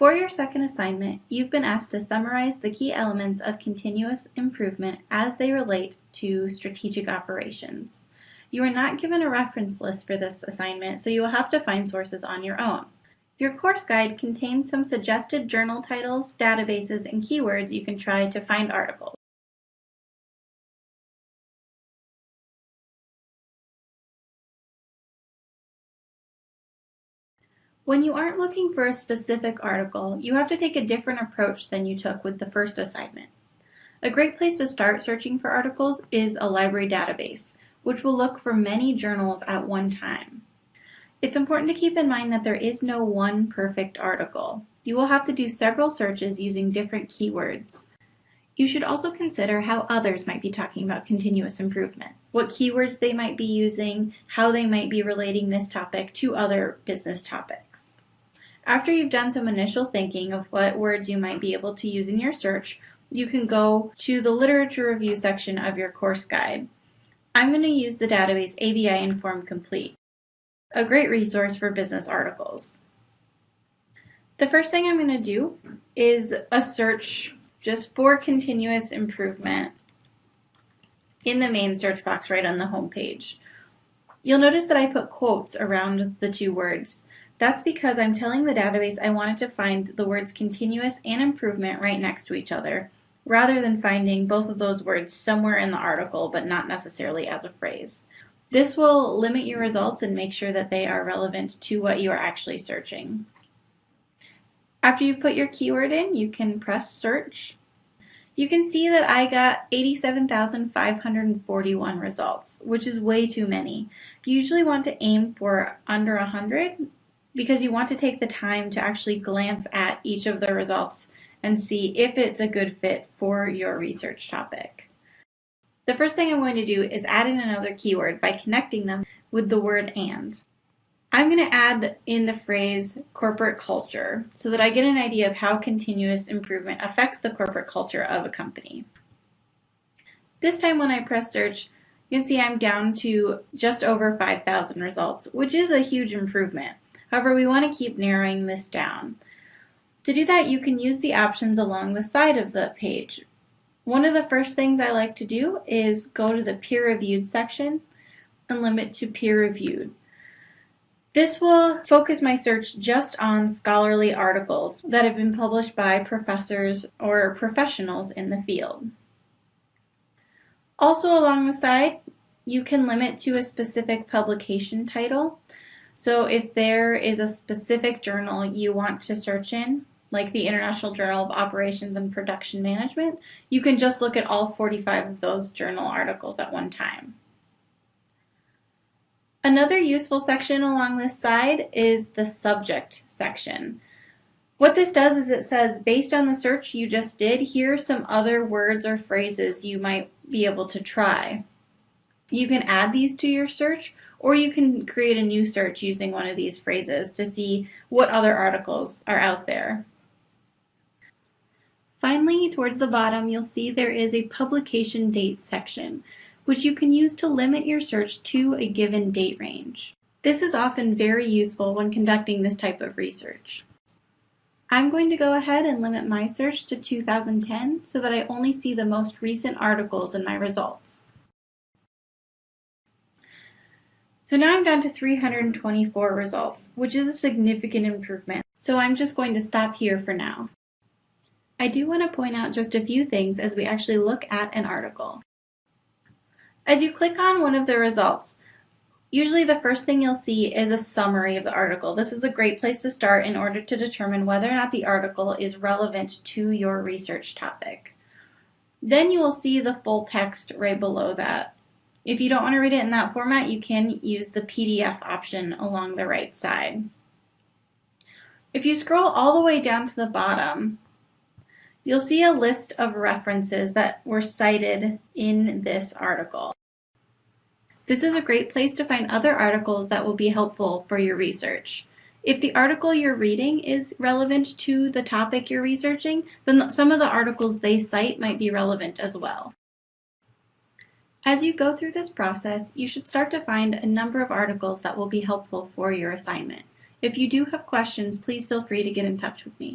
For your second assignment, you've been asked to summarize the key elements of continuous improvement as they relate to strategic operations. You are not given a reference list for this assignment, so you will have to find sources on your own. Your course guide contains some suggested journal titles, databases, and keywords you can try to find articles. When you aren't looking for a specific article, you have to take a different approach than you took with the first assignment. A great place to start searching for articles is a library database, which will look for many journals at one time. It's important to keep in mind that there is no one perfect article. You will have to do several searches using different keywords. You should also consider how others might be talking about continuous improvement, what keywords they might be using, how they might be relating this topic to other business topics. After you've done some initial thinking of what words you might be able to use in your search, you can go to the literature review section of your course guide. I'm going to use the database ABI Inform Complete, a great resource for business articles. The first thing I'm going to do is a search just for continuous improvement in the main search box right on the home page. You'll notice that I put quotes around the two words. That's because I'm telling the database I wanted to find the words continuous and improvement right next to each other, rather than finding both of those words somewhere in the article but not necessarily as a phrase. This will limit your results and make sure that they are relevant to what you are actually searching. After you put your keyword in, you can press search. You can see that I got 87,541 results, which is way too many. You usually want to aim for under 100 because you want to take the time to actually glance at each of the results and see if it's a good fit for your research topic. The first thing I'm going to do is add in another keyword by connecting them with the word and. I'm going to add in the phrase corporate culture so that I get an idea of how continuous improvement affects the corporate culture of a company. This time when I press search, you can see I'm down to just over 5,000 results, which is a huge improvement. However, we want to keep narrowing this down. To do that, you can use the options along the side of the page. One of the first things I like to do is go to the peer reviewed section and limit to peer reviewed. This will focus my search just on scholarly articles that have been published by professors or professionals in the field. Also along the side, you can limit to a specific publication title. So if there is a specific journal you want to search in, like the International Journal of Operations and Production Management, you can just look at all 45 of those journal articles at one time. Another useful section along this side is the subject section. What this does is it says, based on the search you just did, here are some other words or phrases you might be able to try. You can add these to your search or you can create a new search using one of these phrases to see what other articles are out there. Finally, towards the bottom, you'll see there is a publication date section, which you can use to limit your search to a given date range. This is often very useful when conducting this type of research. I'm going to go ahead and limit my search to 2010 so that I only see the most recent articles in my results. So now I'm down to 324 results, which is a significant improvement. So I'm just going to stop here for now. I do want to point out just a few things as we actually look at an article. As you click on one of the results, usually the first thing you'll see is a summary of the article. This is a great place to start in order to determine whether or not the article is relevant to your research topic. Then you will see the full text right below that. If you don't want to read it in that format, you can use the PDF option along the right side. If you scroll all the way down to the bottom, you'll see a list of references that were cited in this article. This is a great place to find other articles that will be helpful for your research. If the article you're reading is relevant to the topic you're researching, then some of the articles they cite might be relevant as well. As you go through this process, you should start to find a number of articles that will be helpful for your assignment. If you do have questions, please feel free to get in touch with me.